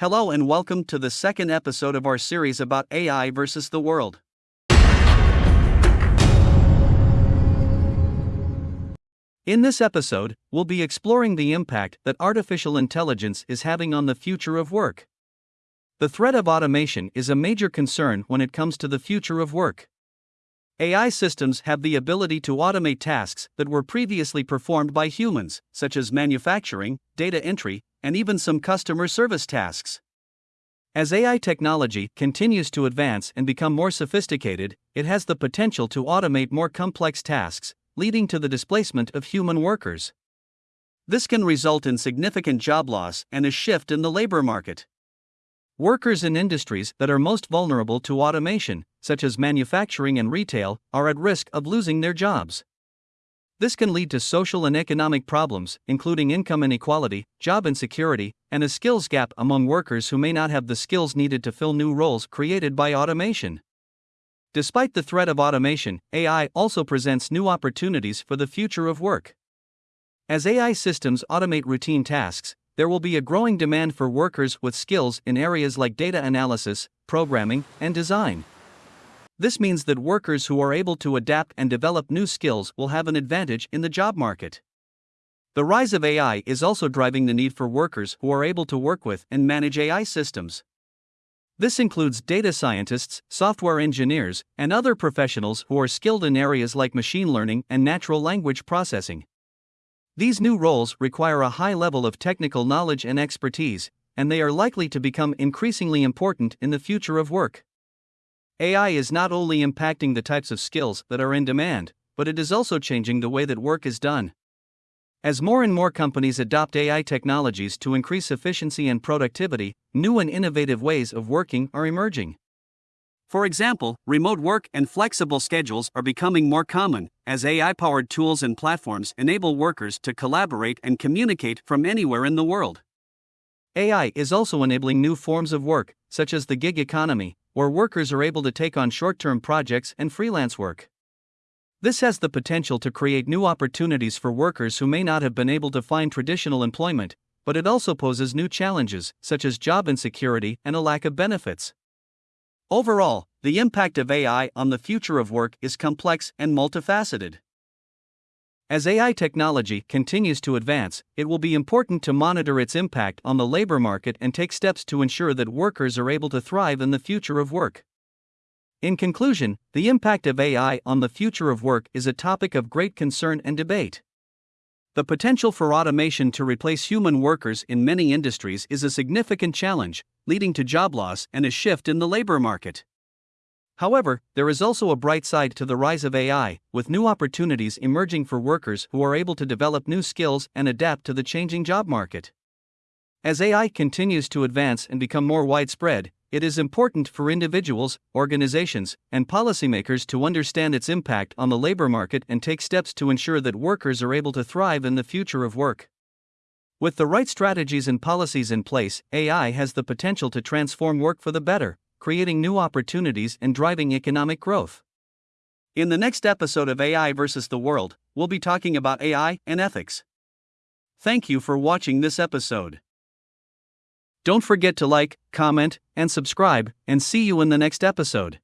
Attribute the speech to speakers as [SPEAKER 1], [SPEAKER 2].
[SPEAKER 1] Hello and welcome to the second episode of our series about AI versus the world. In this episode, we'll be exploring the impact that artificial intelligence is having on the future of work. The threat of automation is a major concern when it comes to the future of work. AI systems have the ability to automate tasks that were previously performed by humans, such as manufacturing, data entry, and even some customer service tasks. As AI technology continues to advance and become more sophisticated, it has the potential to automate more complex tasks, leading to the displacement of human workers. This can result in significant job loss and a shift in the labor market. Workers in industries that are most vulnerable to automation, such as manufacturing and retail, are at risk of losing their jobs. This can lead to social and economic problems, including income inequality, job insecurity, and a skills gap among workers who may not have the skills needed to fill new roles created by automation. Despite the threat of automation, AI also presents new opportunities for the future of work. As AI systems automate routine tasks, there will be a growing demand for workers with skills in areas like data analysis, programming, and design. This means that workers who are able to adapt and develop new skills will have an advantage in the job market. The rise of AI is also driving the need for workers who are able to work with and manage AI systems. This includes data scientists, software engineers, and other professionals who are skilled in areas like machine learning and natural language processing. These new roles require a high level of technical knowledge and expertise, and they are likely to become increasingly important in the future of work. AI is not only impacting the types of skills that are in demand, but it is also changing the way that work is done. As more and more companies adopt AI technologies to increase efficiency and productivity, new and innovative ways of working are emerging. For example, remote work and flexible schedules are becoming more common, as AI powered tools and platforms enable workers to collaborate and communicate from anywhere in the world. AI is also enabling new forms of work, such as the gig economy, where workers are able to take on short term projects and freelance work. This has the potential to create new opportunities for workers who may not have been able to find traditional employment, but it also poses new challenges, such as job insecurity and a lack of benefits. Overall, the impact of AI on the future of work is complex and multifaceted. As AI technology continues to advance, it will be important to monitor its impact on the labor market and take steps to ensure that workers are able to thrive in the future of work. In conclusion, the impact of AI on the future of work is a topic of great concern and debate. The potential for automation to replace human workers in many industries is a significant challenge, leading to job loss and a shift in the labor market. However, there is also a bright side to the rise of AI, with new opportunities emerging for workers who are able to develop new skills and adapt to the changing job market. As AI continues to advance and become more widespread, it is important for individuals, organizations, and policymakers to understand its impact on the labor market and take steps to ensure that workers are able to thrive in the future of work. With the right strategies and policies in place, AI has the potential to transform work for the better, creating new opportunities and driving economic growth. In the next episode of AI versus the World, we'll be talking about AI and ethics. Thank you for watching this episode. Don't forget to like, comment, and subscribe, and see you in the next episode.